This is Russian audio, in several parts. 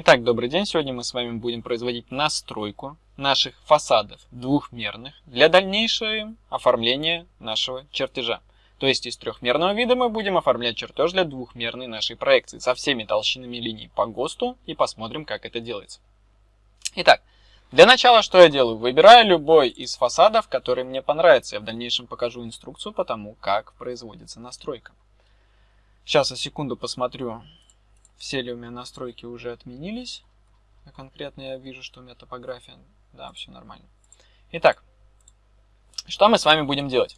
Итак, добрый день. Сегодня мы с вами будем производить настройку наших фасадов двухмерных для дальнейшего оформления нашего чертежа. То есть из трехмерного вида мы будем оформлять чертеж для двухмерной нашей проекции со всеми толщинами линий по ГОСТу и посмотрим, как это делается. Итак, для начала что я делаю? Выбираю любой из фасадов, который мне понравится. Я в дальнейшем покажу инструкцию по тому, как производится настройка. Сейчас я секунду посмотрю, все ли у меня настройки уже отменились. А конкретно я вижу, что у меня топография. Да, все нормально. Итак, что мы с вами будем делать?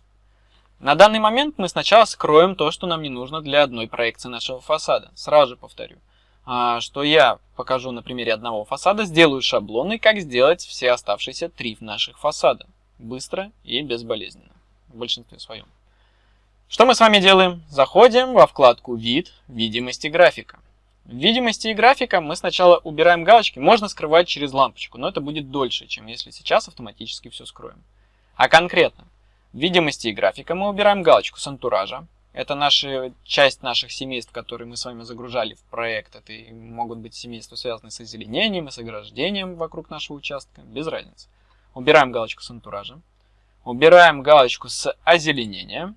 На данный момент мы сначала скроем то, что нам не нужно для одной проекции нашего фасада. Сразу же повторю, а, что я покажу на примере одного фасада, сделаю шаблоны, как сделать все оставшиеся три наших фасада. Быстро и безболезненно. В большинстве своем. Что мы с вами делаем? Заходим во вкладку «Вид», «Видимости графика». В видимости и графика мы сначала убираем галочки, можно скрывать через лампочку, но это будет дольше, чем если сейчас автоматически все скроем. А конкретно, в видимости и графика мы убираем галочку с антуража. Это наша часть наших семейств, которые мы с вами загружали в проект. Это могут быть семейства, связанные с озеленением и с ограждением вокруг нашего участка, без разницы. Убираем галочку с антуража. Убираем галочку с озеленения.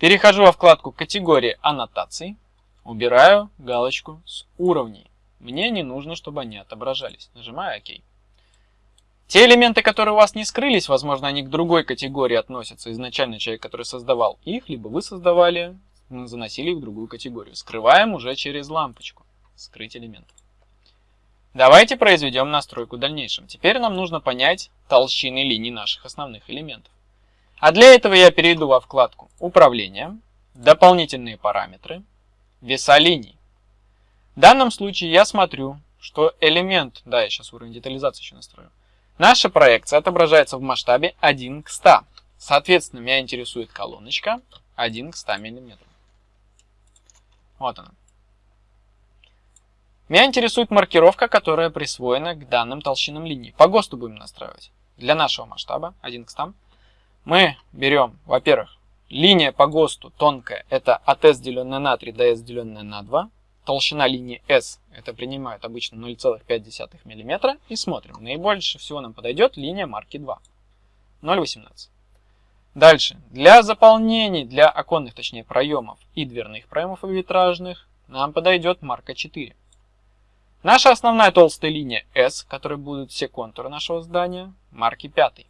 Перехожу во вкладку категории аннотаций. Убираю галочку с уровней. Мне не нужно, чтобы они отображались. Нажимаю ОК. Те элементы, которые у вас не скрылись, возможно, они к другой категории относятся. Изначально человек, который создавал их, либо вы создавали, заносили их в другую категорию. Скрываем уже через лампочку. Скрыть элемент. Давайте произведем настройку в дальнейшем. Теперь нам нужно понять толщины линий наших основных элементов. А для этого я перейду во вкладку «Управление», «Дополнительные параметры», веса линий. В данном случае я смотрю, что элемент, да, я сейчас уровень детализации еще настрою, наша проекция отображается в масштабе 1 к 100. Соответственно, меня интересует колоночка 1 к 100 мм. Вот она. Меня интересует маркировка, которая присвоена к данным толщинам линий. По ГОСТу будем настраивать. Для нашего масштаба 1 к 100 мы берем, во-первых, Линия по ГОСТу тонкая, это от S деленное на 3 до S деленное на 2. Толщина линии S, это принимает обычно 0,5 мм. И смотрим, наибольше всего нам подойдет линия марки 2, 0,18. Дальше, для заполнений, для оконных, точнее, проемов и дверных проемов и витражных, нам подойдет марка 4. Наша основная толстая линия S, которой будут все контуры нашего здания, марки 5.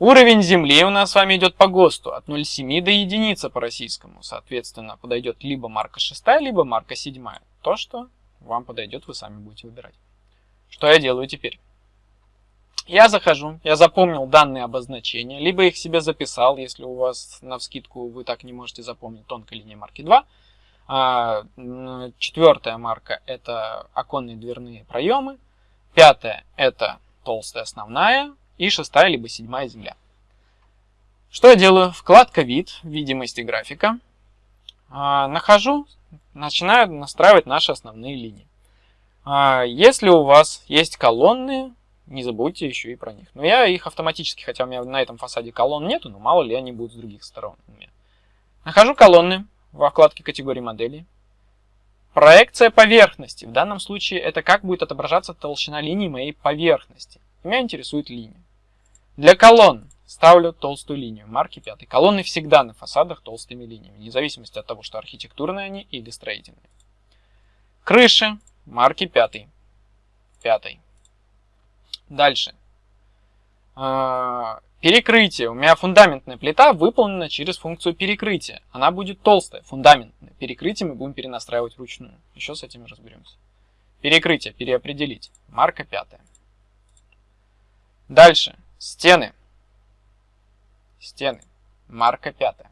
Уровень Земли у нас с вами идет по ГОСТу от 0,7 до единицы по российскому. Соответственно, подойдет либо марка 6, либо марка 7. То, что вам подойдет, вы сами будете выбирать. Что я делаю теперь? Я захожу, я запомнил данные обозначения, либо их себе записал, если у вас на вскидку вы так не можете запомнить тонкая линия марки 2. А, четвертая марка это оконные дверные проемы. Пятая это толстая основная и шестая либо седьмая земля. Что я делаю? Вкладка «Вид», «Видимость и графика». А, нахожу, начинаю настраивать наши основные линии. А, если у вас есть колонны, не забудьте еще и про них. Но я их автоматически, хотя у меня на этом фасаде колонн нету, но мало ли они будут с других сторон. Нахожу колонны во вкладке категории моделей. Проекция поверхности. В данном случае это как будет отображаться толщина линии моей поверхности. Меня интересует линия. Для колонн ставлю толстую линию марки 5. Колонны всегда на фасадах толстыми линиями, вне зависимости от того, что архитектурные они или строительные. Крыши марки 5. 5. Дальше. А, перекрытие. У меня фундаментная плита выполнена через функцию перекрытия. Она будет толстая, фундаментная. Перекрытие мы будем перенастраивать вручную. Еще с этим разберемся. Перекрытие, переопределить. Марка 5. Дальше. Стены. Стены. Марка пятая.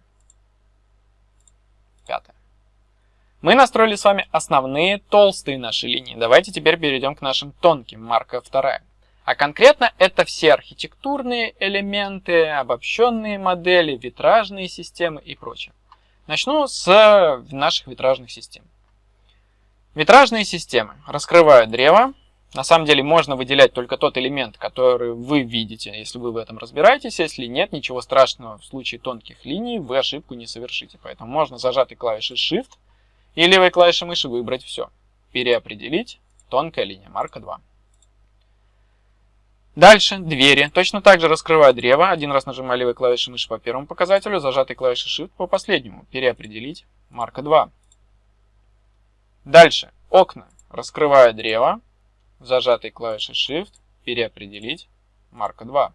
Пятая. Мы настроили с вами основные толстые наши линии. Давайте теперь перейдем к нашим тонким. Марка вторая. А конкретно это все архитектурные элементы, обобщенные модели, витражные системы и прочее. Начну с наших витражных систем. Витражные системы. Раскрываю древо. На самом деле можно выделять только тот элемент, который вы видите, если вы в этом разбираетесь. Если нет, ничего страшного в случае тонких линий вы ошибку не совершите. Поэтому можно зажатой клавишей Shift и левой клавишей мыши выбрать все. переопределить, тонкая линия, марка 2. Дальше, двери. Точно так же раскрываю древо. Один раз нажимаю левой клавишей мыши по первому показателю, зажатой клавишей Shift по последнему. Переопределить, марка 2. Дальше, окна. Раскрываю древо, зажатой клавишей Shift, переопределить, марка 2.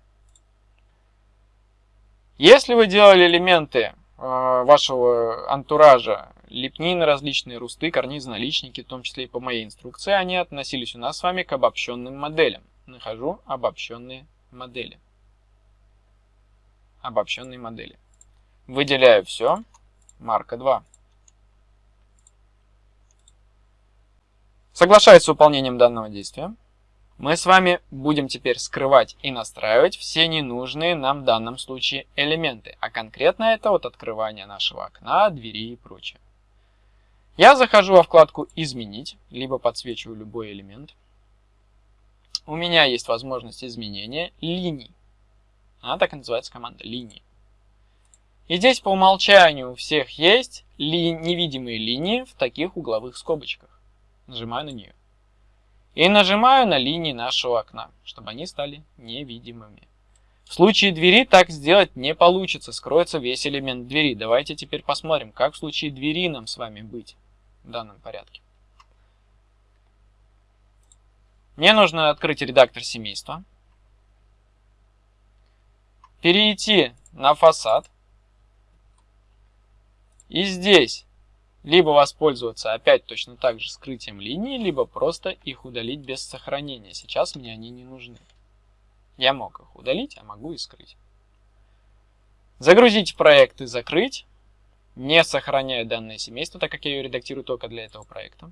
Если вы делали элементы э, вашего антуража, лепнины различные, русты, карнизы, наличники, в том числе и по моей инструкции, они относились у нас с вами к обобщенным моделям нахожу обобщенные модели. Обобщенные модели. Выделяю все. Марка 2. Соглашаясь с выполнением данного действия, мы с вами будем теперь скрывать и настраивать все ненужные нам в данном случае элементы, а конкретно это от открывания нашего окна, двери и прочее. Я захожу во вкладку «Изменить», либо подсвечиваю любой элемент у меня есть возможность изменения линий. Она так и называется команда линии. И здесь по умолчанию у всех есть ли невидимые линии в таких угловых скобочках. Нажимаю на нее. И нажимаю на линии нашего окна, чтобы они стали невидимыми. В случае двери так сделать не получится, скроется весь элемент двери. Давайте теперь посмотрим, как в случае двери нам с вами быть в данном порядке. Мне нужно открыть редактор семейства, перейти на фасад и здесь либо воспользоваться опять точно так же скрытием линий, либо просто их удалить без сохранения. Сейчас мне они не нужны. Я мог их удалить, а могу и скрыть. Загрузить проект и закрыть, не сохраняя данное семейство, так как я ее редактирую только для этого проекта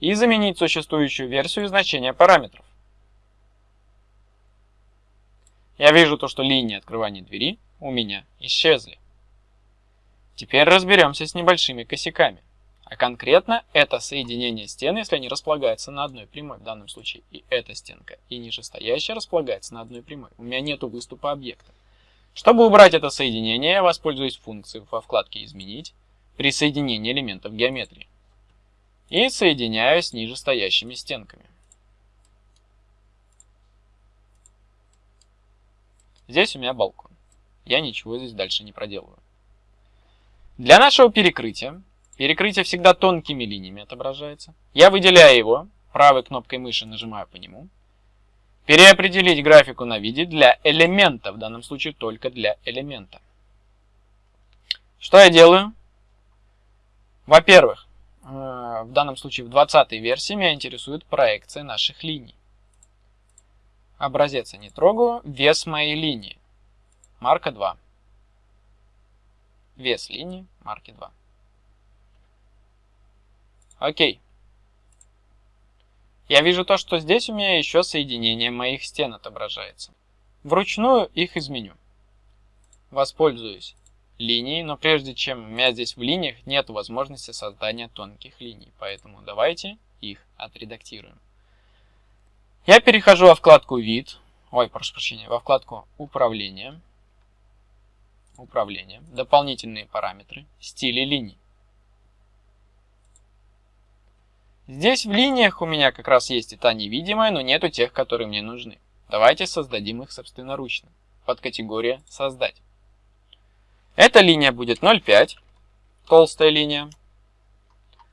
и заменить существующую версию значения параметров. Я вижу то, что линии открывания двери у меня исчезли. Теперь разберемся с небольшими косяками. А конкретно это соединение стен, если они располагаются на одной прямой, в данном случае и эта стенка, и нижестоящая располагается на одной прямой. У меня нет выступа объекта. Чтобы убрать это соединение, я воспользуюсь функцией во вкладке «Изменить» при соединении элементов геометрии и соединяю с нижестоящими стенками. Здесь у меня балкон. Я ничего здесь дальше не проделываю. Для нашего перекрытия, перекрытие всегда тонкими линиями отображается, я выделяю его, правой кнопкой мыши нажимаю по нему, переопределить графику на виде для элемента, в данном случае только для элемента. Что я делаю? Во-первых, Э, в данном случае в 20 версии меня интересует проекция наших линий. Образец я не трогаю. Вес моей линии. Марка 2. Вес линии марки 2. Окей. Я вижу то, что здесь у меня еще соединение моих стен отображается. Вручную их изменю. Воспользуюсь линий, но прежде чем у меня здесь в линиях нет возможности создания тонких линий, поэтому давайте их отредактируем. Я перехожу во вкладку «Вид», ой, прошу прощения, во вкладку «Управление», «Управление», «Дополнительные параметры», «Стили линий». Здесь в линиях у меня как раз есть и та невидимая, но нету тех, которые мне нужны. Давайте создадим их собственноручно. Под категория «Создать». Эта линия будет 0,5, толстая линия.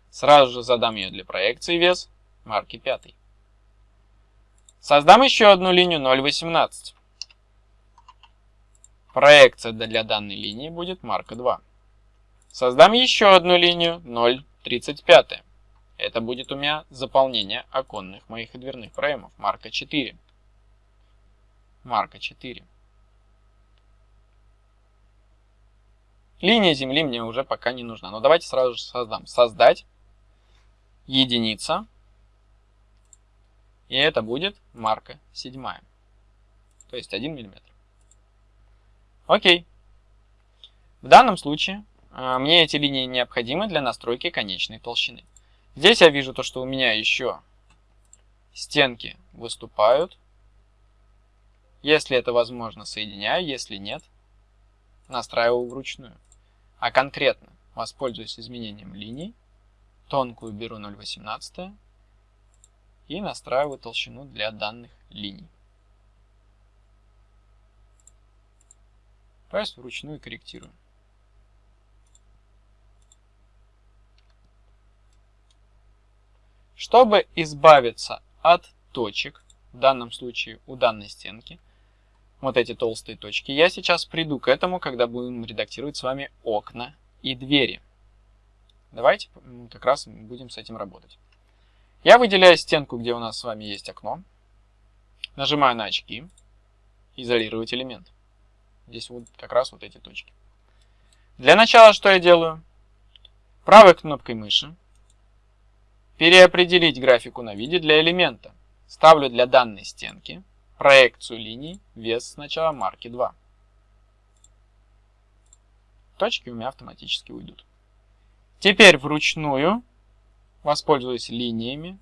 Сразу же задам ее для проекции вес марки 5. Создам еще одну линию 0,18. Проекция для данной линии будет марка 2. Создам еще одну линию 0,35. Это будет у меня заполнение оконных моих и дверных проемов. Марка 4. Марка 4. Линия Земли мне уже пока не нужна. Но давайте сразу же создам. Создать. Единица. И это будет марка седьмая. То есть 1 мм. Окей. В данном случае э, мне эти линии необходимы для настройки конечной толщины. Здесь я вижу то, что у меня еще стенки выступают. Если это возможно, соединяю. Если нет, настраиваю вручную а конкретно воспользуюсь изменением линий тонкую беру 0,18 и настраиваю толщину для данных линий. Есть вручную корректирую. Чтобы избавиться от точек, в данном случае у данной стенки, вот эти толстые точки, я сейчас приду к этому, когда будем редактировать с вами окна и двери. Давайте как раз будем с этим работать. Я выделяю стенку, где у нас с вами есть окно, нажимаю на очки, изолировать элемент. Здесь вот как раз вот эти точки. Для начала что я делаю? Правой кнопкой мыши переопределить графику на виде для элемента. Ставлю для данной стенки проекцию линий, вес сначала марки 2. Точки у меня автоматически уйдут. Теперь вручную воспользуюсь линиями,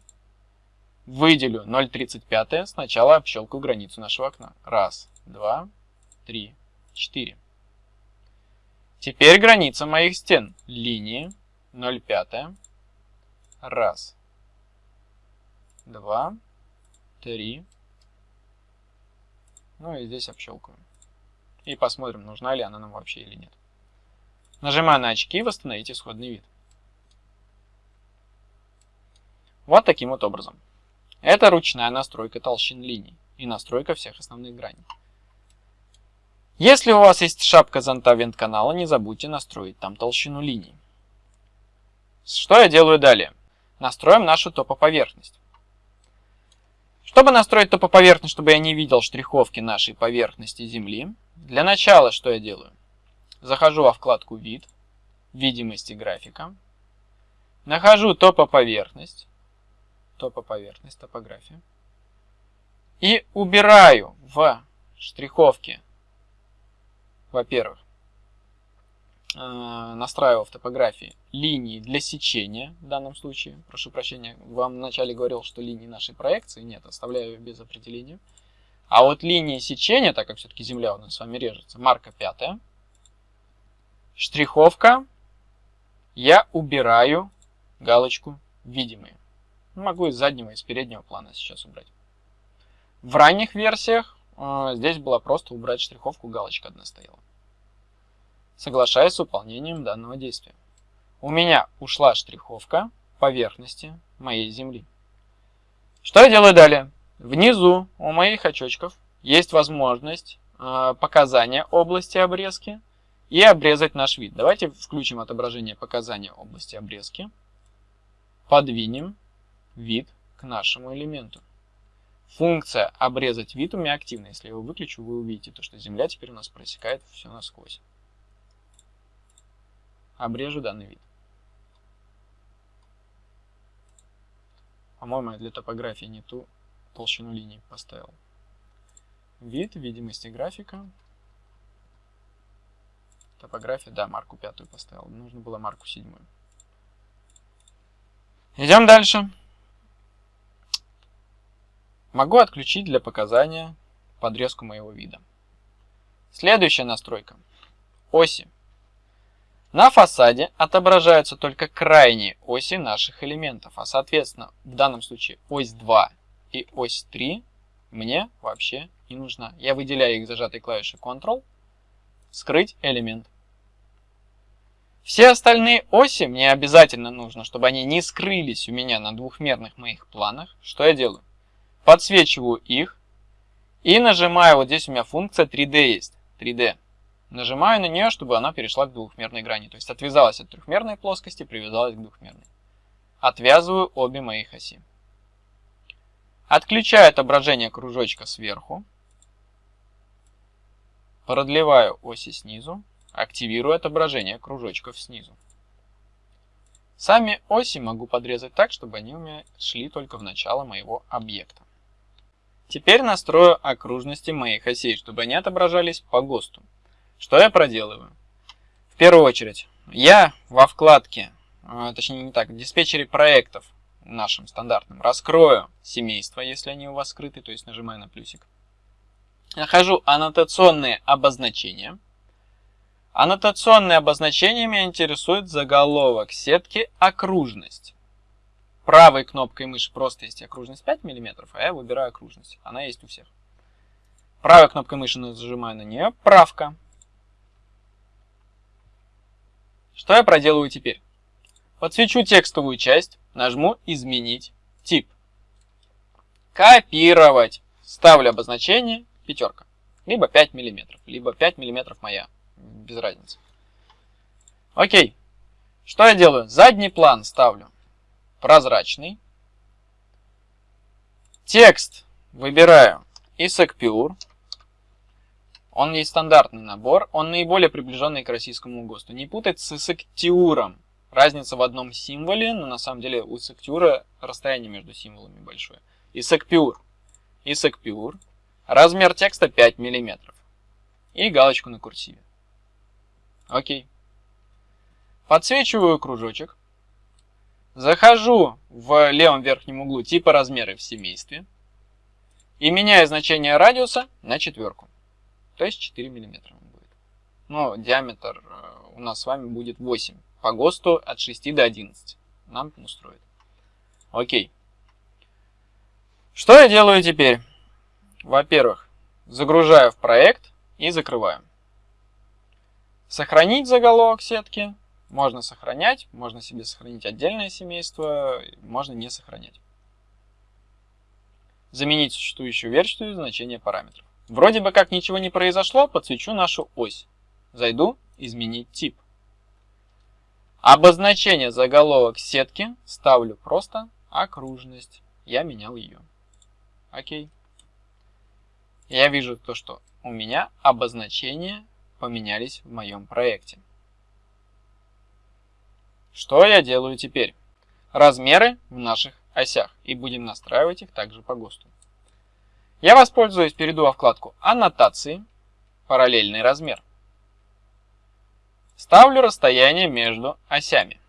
выделю 0,35, сначала общелкаю границу нашего окна. Раз, два, три, четыре. Теперь граница моих стен. Линии 0,5. Раз, два, три. Ну и здесь общелкаю. И посмотрим, нужна ли она нам вообще или нет. Нажимаю на очки восстановить исходный вид. Вот таким вот образом. Это ручная настройка толщин линий и настройка всех основных граней. Если у вас есть шапка зонта вент канала, не забудьте настроить там толщину линий. Что я делаю далее? Настроим нашу топоповерхность. Чтобы настроить топоповерхность, чтобы я не видел штриховки нашей поверхности Земли, для начала что я делаю? Захожу во вкладку «Вид», «Видимости графика», нахожу топоповерхность, топоповерхность, топография, и убираю в штриховке, во-первых, Э, настраивал в топографии линии для сечения в данном случае. Прошу прощения, вам вначале говорил, что линии нашей проекции. Нет, оставляю без определения. А вот линии сечения, так как все-таки Земля у нас с вами режется, марка пятая. Штриховка. Я убираю галочку «Видимые». Могу из заднего и из переднего плана сейчас убрать. В ранних версиях здесь было просто убрать штриховку, галочка одна стояла соглашаясь с выполнением данного действия. У меня ушла штриховка поверхности моей земли. Что я делаю далее? Внизу у моих очочков есть возможность э, показания области обрезки и обрезать наш вид. Давайте включим отображение показания области обрезки. Подвинем вид к нашему элементу. Функция обрезать вид у меня активна. Если я его выключу, вы увидите, то, что Земля теперь у нас просекает все насквозь обрежу данный вид. По-моему, я для топографии не ту толщину линий поставил. Вид, видимости графика. Топография, да, марку пятую поставил. Нужно было марку седьмую. Идем дальше. Могу отключить для показания подрезку моего вида. Следующая настройка. Оси. На фасаде отображаются только крайние оси наших элементов, а соответственно в данном случае ось 2 и ось 3 мне вообще не нужна. Я выделяю их зажатой клавишей Ctrl, скрыть элемент. Все остальные оси мне обязательно нужно, чтобы они не скрылись у меня на двухмерных моих планах. Что я делаю? Подсвечиваю их и нажимаю, вот здесь у меня функция 3D есть, 3D. Нажимаю на нее, чтобы она перешла к двухмерной грани. То есть отвязалась от трехмерной плоскости, привязалась к двухмерной. Отвязываю обе моих оси. Отключаю отображение кружочка сверху. Продлеваю оси снизу. Активирую отображение кружочков снизу. Сами оси могу подрезать так, чтобы они у меня шли только в начало моего объекта. Теперь настрою окружности моих осей, чтобы они отображались по ГОСТу. Что я проделываю? В первую очередь, я во вкладке, а, точнее не так, в диспетчере проектов нашим стандартным раскрою семейство, если они у вас скрыты, то есть нажимаю на плюсик. Нахожу аннотационные обозначения. Аннотационные обозначения меня интересует заголовок сетки окружность. Правой кнопкой мыши просто есть окружность 5 мм, а я выбираю окружность. Она есть у всех. Правой кнопкой мыши нажимаю на нее правка. Что я проделаю теперь? Подсвечу текстовую часть, нажму «Изменить тип». Копировать. Ставлю обозначение пятерка. Либо 5 мм, либо 5 мм моя. Без разницы. Окей. Что я делаю? Задний план ставлю прозрачный. Текст выбираю ISAC. Он есть стандартный набор, он наиболее приближенный к российскому ГОСТу. Не путать с ISAC Разница в одном символе, но на самом деле у ISAC расстояние между символами большое. ISAC Pure. Размер текста 5 мм. И галочку на курсиве. Окей. Подсвечиваю кружочек. Захожу в левом верхнем углу типа размеры в семействе. И меняю значение радиуса на четверку. То есть 4 мм будет. Но диаметр э, у нас с вами будет 8. По ГОСТу от 6 до 11. Нам устроит. Окей. Что я делаю теперь? Во-первых, загружаю в проект и закрываю. Сохранить заголовок сетки. Можно сохранять, можно себе сохранить отдельное семейство, можно не сохранять. Заменить существующую версию значение параметров. Вроде бы как ничего не произошло, подсвечу нашу ось. Зайду, изменить тип. Обозначение заголовок сетки ставлю просто окружность. Я менял ее. Окей. Я вижу то, что у меня обозначения поменялись в моем проекте. Что я делаю теперь? Размеры в наших осях и будем настраивать их также по ГОСТу. Я воспользуюсь, перейду во вкладку «Аннотации», «Параллельный размер». Ставлю расстояние между осями.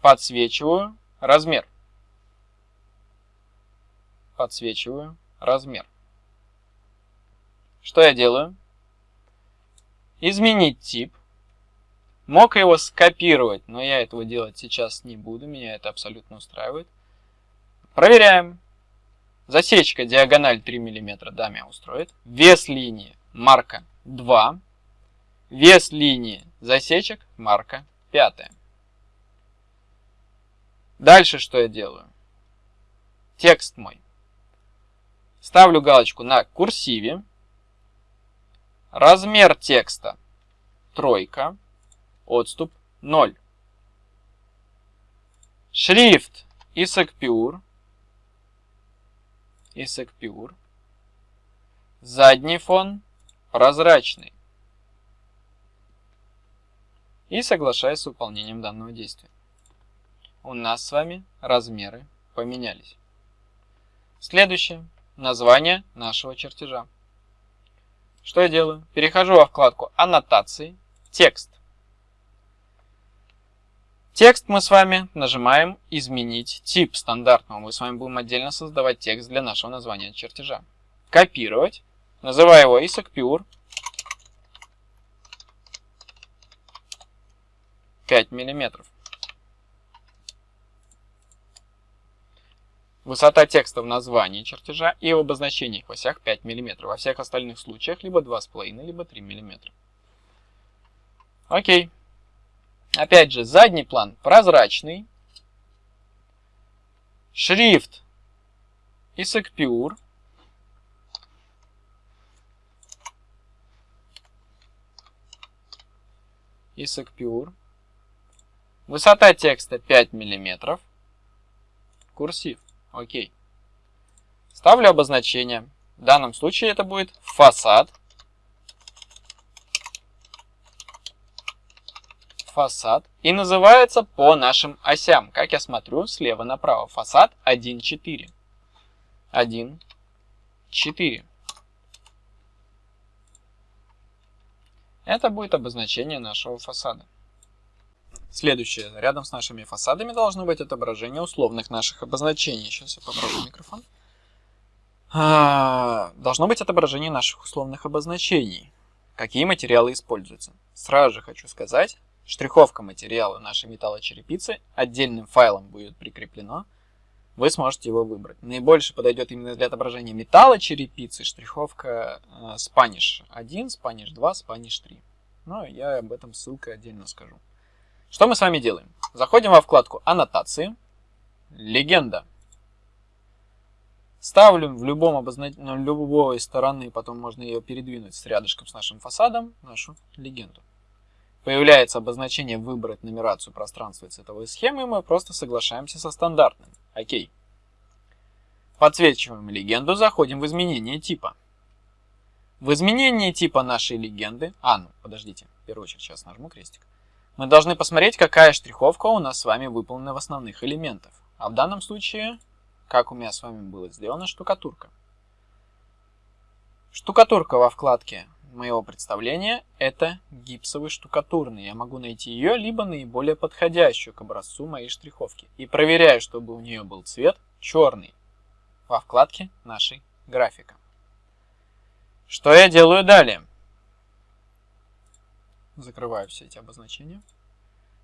Подсвечиваю размер. Подсвечиваю размер. Что я делаю? Изменить тип. Мог его скопировать, но я этого делать сейчас не буду, меня это абсолютно устраивает. Проверяем. Засечка диагональ 3 мм, да, меня устроит. Вес линии марка 2. Вес линии засечек марка 5. Дальше что я делаю? Текст мой. Ставлю галочку на курсиве. Размер текста тройка. Отступ 0. Шрифт. ISAC Pure. Задний фон прозрачный. И соглашаюсь с выполнением данного действия. У нас с вами размеры поменялись. Следующее. Название нашего чертежа. Что я делаю? Перехожу во вкладку «Аннотации», «Текст». Текст мы с вами нажимаем «Изменить тип стандартного». Мы с вами будем отдельно создавать текст для нашего названия чертежа. Копировать. Называю его ISAC Pure. 5 миллиметров. Высота текста в названии чертежа и в обозначениях в осях 5 мм. Во всех остальных случаях либо 2,5, либо 3 мм. Окей. Опять же, задний план прозрачный. Шрифт. ISAC Pure. Высота текста 5 мм. Курсив. Окей. Ставлю обозначение. В данном случае это будет фасад. Фасад. И называется по нашим осям. Как я смотрю, слева направо. Фасад 1, 4. 1, 4. Это будет обозначение нашего фасада. Следующее. Рядом с нашими фасадами должно быть отображение условных наших обозначений. Сейчас я попробую микрофон. А, должно быть отображение наших условных обозначений. какие материалы используются. Сразу же хочу сказать, штриховка материала нашей металлочерепицы отдельным файлом будет прикреплено. Вы сможете его выбрать. Наибольше подойдет именно для отображения металлочерепицы штриховка э, Spanish 1, Spanish 2, Spanish 3. Но я об этом ссылкой отдельно скажу. Что мы с вами делаем? Заходим во вкладку «Аннотации», «Легенда». Ставлю в любом обознач... на любой стороны, потом можно ее передвинуть с рядышком с нашим фасадом, нашу легенду. Появляется обозначение «Выбрать нумерацию пространства цветовой схемы», мы просто соглашаемся со стандартным. Окей. Подсвечиваем легенду, заходим в изменение типа. В изменении типа нашей легенды... А, ну, подождите, в первую очередь сейчас нажму крестик. Мы должны посмотреть, какая штриховка у нас с вами выполнена в основных элементах. А в данном случае, как у меня с вами было сделано, штукатурка. Штукатурка во вкладке моего представления это гипсовый штукатурный. Я могу найти ее, либо наиболее подходящую к образцу моей штриховки. И проверяю, чтобы у нее был цвет черный во вкладке нашей графика. Что я делаю далее? Закрываю все эти обозначения.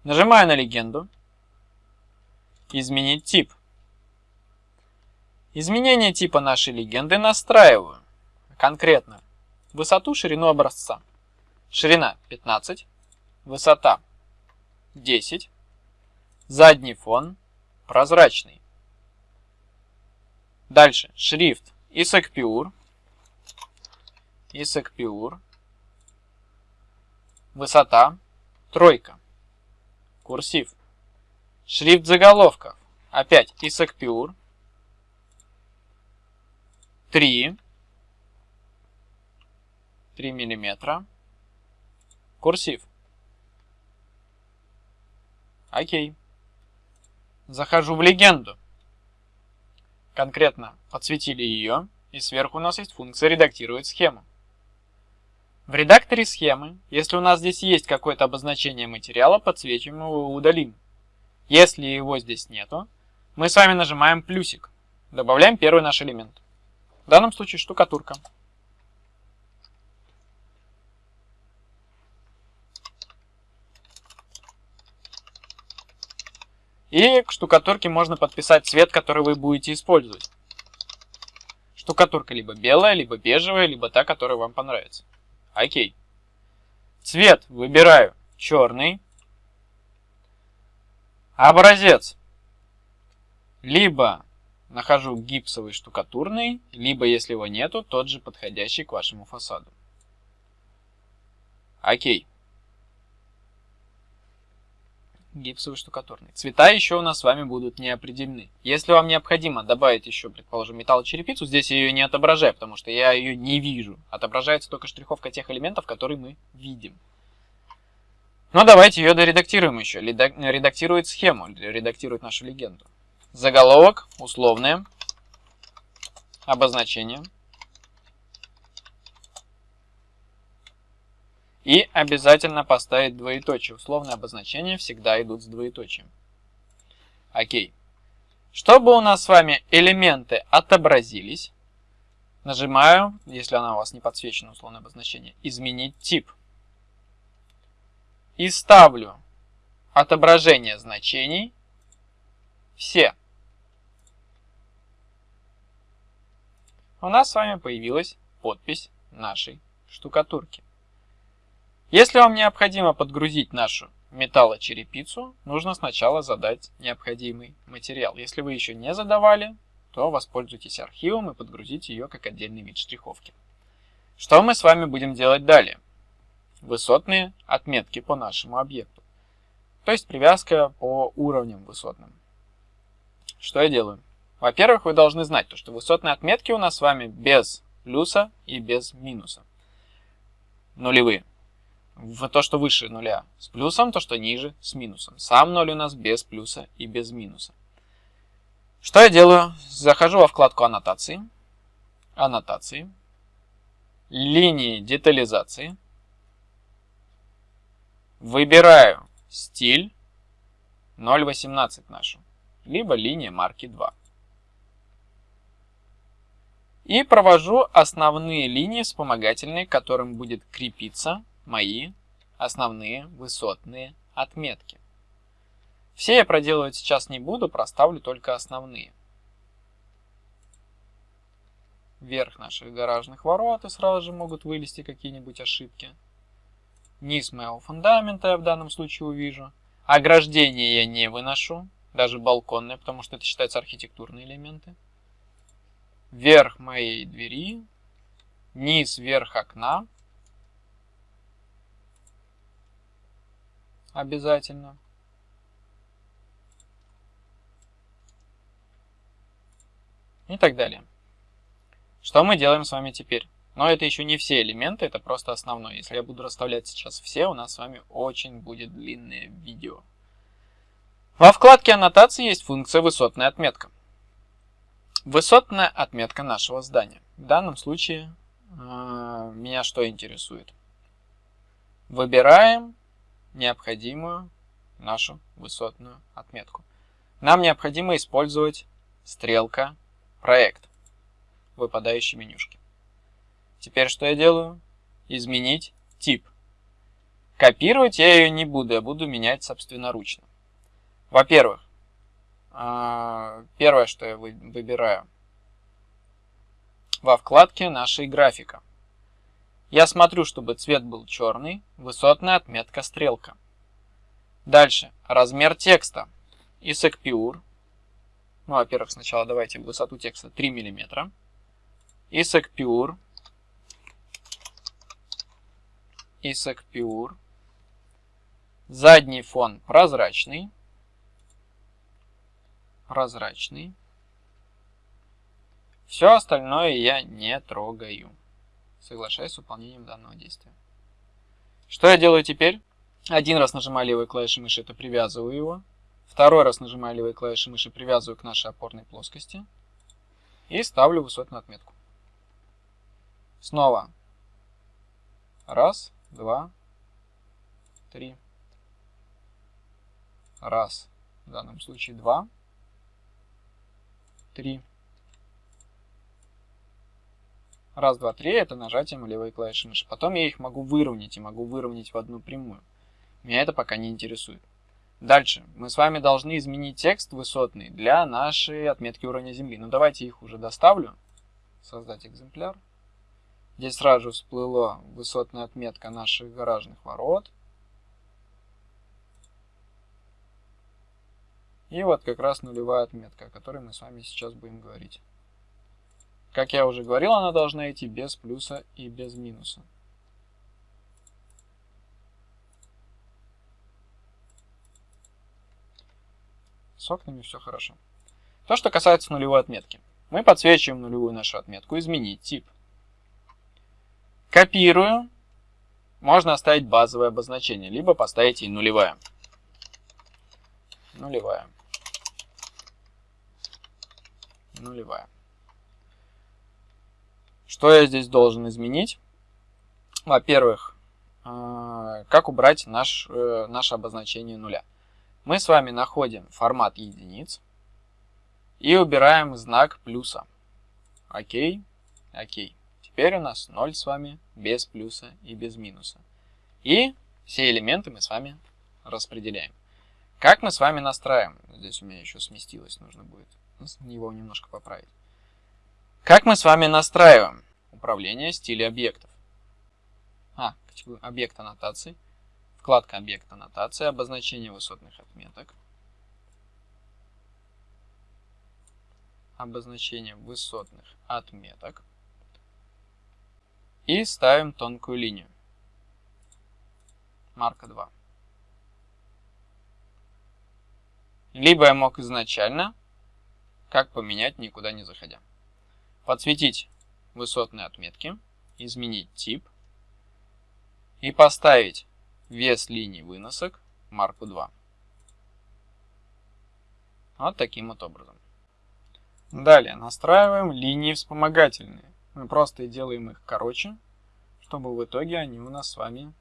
Нажимаю на легенду. Изменить тип. Изменение типа нашей легенды настраиваю. Конкретно высоту, ширину образца. Ширина 15, высота 10, задний фон прозрачный. Дальше шрифт ISAC Pure Высота. Тройка. Курсив. Шрифт заголовков. Опять Pure. 3. 3 миллиметра. Курсив. Окей. Захожу в легенду. Конкретно подсветили ее, и сверху у нас есть функция редактировать схему. В редакторе схемы, если у нас здесь есть какое-то обозначение материала, подсвечиваем его и удалим. Если его здесь нету, мы с вами нажимаем плюсик. Добавляем первый наш элемент. В данном случае штукатурка. И к штукатурке можно подписать цвет, который вы будете использовать. Штукатурка либо белая, либо бежевая, либо та, которая вам понравится. Окей. Цвет выбираю черный. Образец. Либо нахожу гипсовый штукатурный, либо, если его нету, тот же подходящий к вашему фасаду. Окей гипсовый штукатурный. Цвета еще у нас с вами будут не определены. Если вам необходимо добавить еще, предположим, металлочерепицу, здесь я ее не отображаю, потому что я ее не вижу. Отображается только штриховка тех элементов, которые мы видим. Но давайте ее доредактируем еще. Редактирует схему, редактирует нашу легенду. Заголовок, условное, обозначение. И обязательно поставить двоеточие. Условные обозначения всегда идут с двоеточием. Окей. Чтобы у нас с вами элементы отобразились, нажимаю, если она у вас не подсвечена, условное обозначение, изменить тип. И ставлю отображение значений все. У нас с вами появилась подпись нашей штукатурки. Если вам необходимо подгрузить нашу металлочерепицу, нужно сначала задать необходимый материал. Если вы еще не задавали, то воспользуйтесь архивом и подгрузите ее как отдельный вид штриховки. Что мы с вами будем делать далее? Высотные отметки по нашему объекту. То есть привязка по уровням высотным. Что я делаю? Во-первых, вы должны знать, то, что высотные отметки у нас с вами без плюса и без минуса. Нулевые в то, что выше нуля с плюсом, то, что ниже с минусом. Сам ноль у нас без плюса и без минуса. Что я делаю? Захожу во вкладку аннотации, аннотации, линии детализации, выбираю стиль 0.18 нашу, либо линия марки 2. И провожу основные линии вспомогательные, к которым будет крепиться мои основные высотные отметки. Все я проделывать сейчас не буду, проставлю только основные. Вверх наших гаражных ворот и сразу же могут вылезти какие-нибудь ошибки. Низ моего фундамента я в данном случае увижу. Ограждение я не выношу, даже балконные, потому что это считается архитектурные элементы. Верх моей двери, низ, верх окна. Обязательно. И так далее. Что мы делаем с вами теперь? Но это еще не все элементы, это просто основной. Если я буду расставлять сейчас все, у нас с вами очень будет длинное видео. Во вкладке аннотации есть функция высотная отметка. Высотная отметка нашего здания. В данном случае э, меня что интересует? Выбираем необходимую нашу высотную отметку. Нам необходимо использовать стрелка проект выпадающей менюшке. Теперь что я делаю? Изменить тип. Копировать я ее не буду, я буду менять собственноручно. Во-первых, а, первое, что я выбираю во вкладке нашей графика. Я смотрю, чтобы цвет был черный, высотная отметка стрелка. Дальше, размер текста. ISAC Ну, во-первых, сначала давайте высоту текста 3 мм. ISAC ISAC Pure. Задний фон прозрачный. Прозрачный. Все остальное я не трогаю. Соглашаюсь с выполнением данного действия. Что я делаю теперь? Один раз нажимаю левой клавишей мыши, это привязываю его. Второй раз нажимаю левой клавишей мыши, привязываю к нашей опорной плоскости. И ставлю высотную отметку. Снова. Раз два, три. Раз. В данном случае два, три. Раз, два, три – это нажатием левой клавиши мыши. Потом я их могу выровнять и могу выровнять в одну прямую. Меня это пока не интересует. Дальше. Мы с вами должны изменить текст высотный для нашей отметки уровня Земли. Ну, давайте их уже доставлю. Создать экземпляр. Здесь сразу же всплыла высотная отметка наших гаражных ворот. И вот как раз нулевая отметка, о которой мы с вами сейчас будем говорить. Как я уже говорил, она должна идти без плюса и без минуса. С окнами все хорошо. То, что касается нулевой отметки. Мы подсвечиваем нулевую нашу отметку, изменить тип. Копирую. Можно оставить базовое обозначение, либо поставить и нулевая. Нулевая. Нулевая. Что я здесь должен изменить? Во-первых, э, как убрать наш, э, наше обозначение нуля. Мы с вами находим формат единиц и убираем знак плюса. Окей, окей. Теперь у нас 0 с вами без плюса и без минуса. И все элементы мы с вами распределяем. Как мы с вами настраиваем? Здесь у меня еще сместилось, нужно будет его немножко поправить. Как мы с вами настраиваем управление стилей объектов? А, объект аннотации. Вкладка объект аннотации, обозначение высотных отметок. Обозначение высотных отметок. И ставим тонкую линию. Марка 2. Либо я мог изначально, как поменять, никуда не заходя. Подсветить высотные отметки, изменить тип и поставить вес линий выносок марку 2. Вот таким вот образом. Далее настраиваем линии вспомогательные. Мы просто делаем их короче, чтобы в итоге они у нас с вами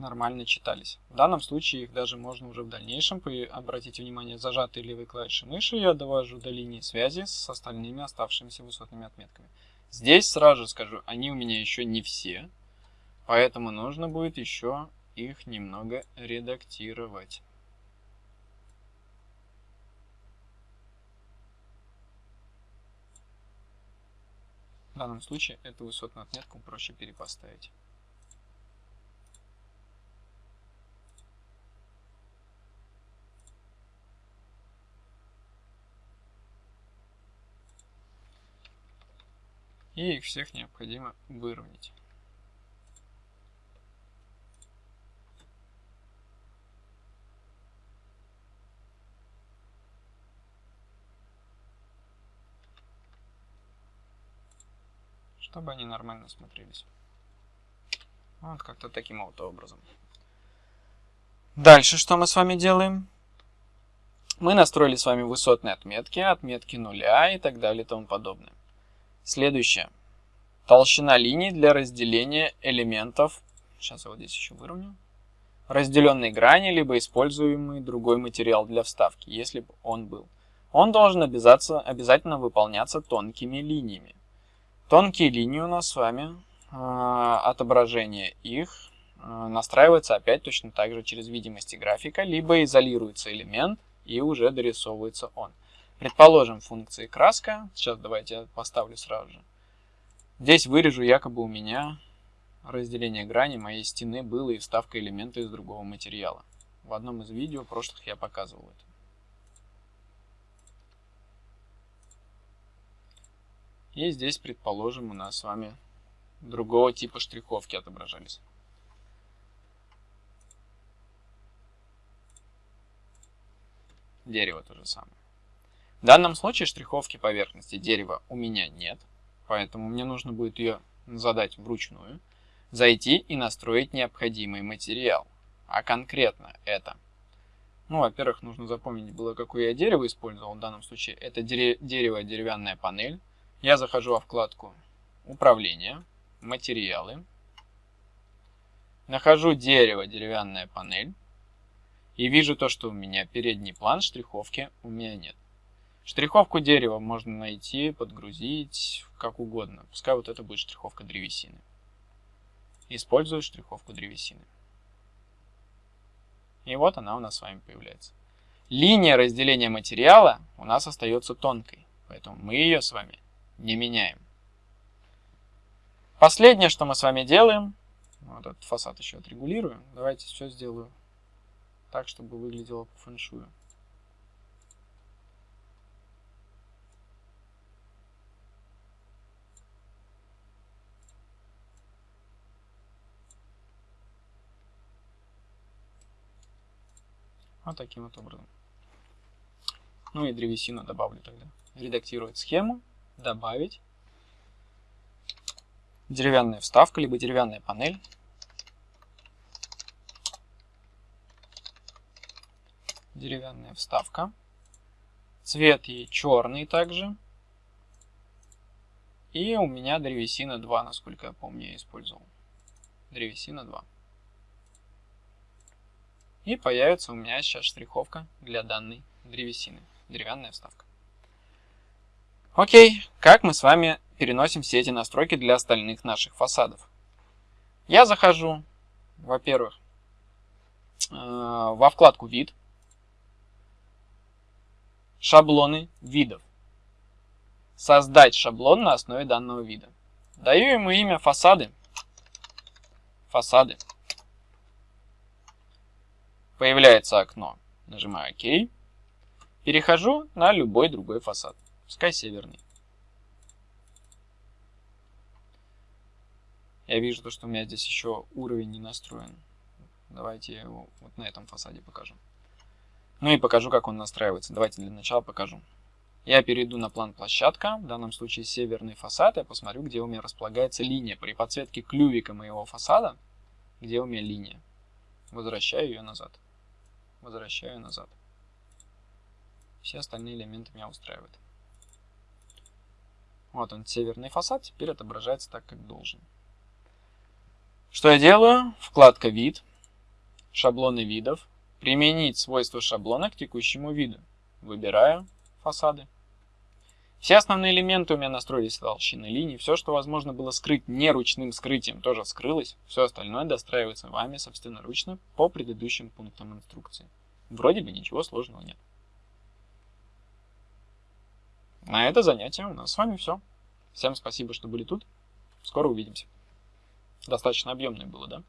нормально читались. В данном случае их даже можно уже в дальнейшем, обратите внимание, зажатой левой клавишей мыши я довожу до линии связи с остальными оставшимися высотными отметками. Здесь сразу скажу, они у меня еще не все, поэтому нужно будет еще их немного редактировать. В данном случае эту высотную отметку проще перепоставить. И их всех необходимо выровнять. чтобы они нормально смотрелись. Вот как-то таким вот образом. Дальше что мы с вами делаем? Мы настроили с вами высотные отметки, отметки нуля и так далее и тому подобное. Следующее. Толщина линий для разделения элементов. Сейчас я вот здесь еще выровню. Разделенной грани, либо используемый другой материал для вставки, если бы он был. Он должен обязательно выполняться тонкими линиями. Тонкие линии у нас с вами, э, отображение их э, настраивается опять точно так же через видимости графика, либо изолируется элемент и уже дорисовывается он. Предположим, функции краска. Сейчас давайте я поставлю сразу же. Здесь вырежу якобы у меня разделение грани моей стены было и вставка элемента из другого материала. В одном из видео прошлых я показывал это. И здесь, предположим, у нас с вами другого типа штриховки отображались. Дерево то же самое. В данном случае штриховки поверхности дерева у меня нет, поэтому мне нужно будет ее задать вручную, зайти и настроить необходимый материал. А конкретно это. Ну, во-первых, нужно запомнить было, какое я дерево использовал. В данном случае это дерево, деревянная панель. Я захожу во вкладку «Управление», «Материалы», нахожу дерево, деревянная панель и вижу то, что у меня передний план штриховки у меня нет. Штриховку дерева можно найти, подгрузить, как угодно. Пускай вот это будет штриховка древесины. Использую штриховку древесины. И вот она у нас с вами появляется. Линия разделения материала у нас остается тонкой, поэтому мы ее с вами не меняем. Последнее, что мы с вами делаем, вот этот фасад еще отрегулирую. Давайте все сделаю так, чтобы выглядело по фэншую. Вот таким вот образом. Ну и древесину добавлю тогда. Редактировать схему, добавить. Деревянная вставка, либо деревянная панель. Деревянная вставка. Цвет ей черный также. И у меня древесина 2, насколько я помню, я использовал. Древесина 2. И появится у меня сейчас штриховка для данной древесины. Деревянная вставка. Окей, как мы с вами переносим все эти настройки для остальных наших фасадов? Я захожу, во-первых, э, во вкладку «Вид», «Шаблоны видов», «Создать шаблон на основе данного вида». Даю ему имя «Фасады», «Фасады». Появляется окно. Нажимаю ОК. Перехожу на любой другой фасад. Пускай северный. Я вижу, то, что у меня здесь еще уровень не настроен. Давайте его вот на этом фасаде покажу. Ну и покажу, как он настраивается. Давайте для начала покажу. Я перейду на план площадка, в данном случае северный фасад, я посмотрю, где у меня располагается линия. При подсветке клювика моего фасада, где у меня линия, возвращаю ее назад возвращаю назад. Все остальные элементы меня устраивают. Вот он, северный фасад, теперь отображается так, как должен. Что я делаю? Вкладка «Вид», шаблоны видов, применить свойства шаблона к текущему виду. Выбираю фасады. Все основные элементы у меня настроились толщины линий. Все, что возможно было скрыть не ручным скрытием, тоже скрылось. Все остальное достраивается вами собственноручно по предыдущим пунктам инструкции. Вроде бы ничего сложного нет. На это занятие у нас с вами все. Всем спасибо, что были тут. Скоро увидимся. Достаточно объемное было, да?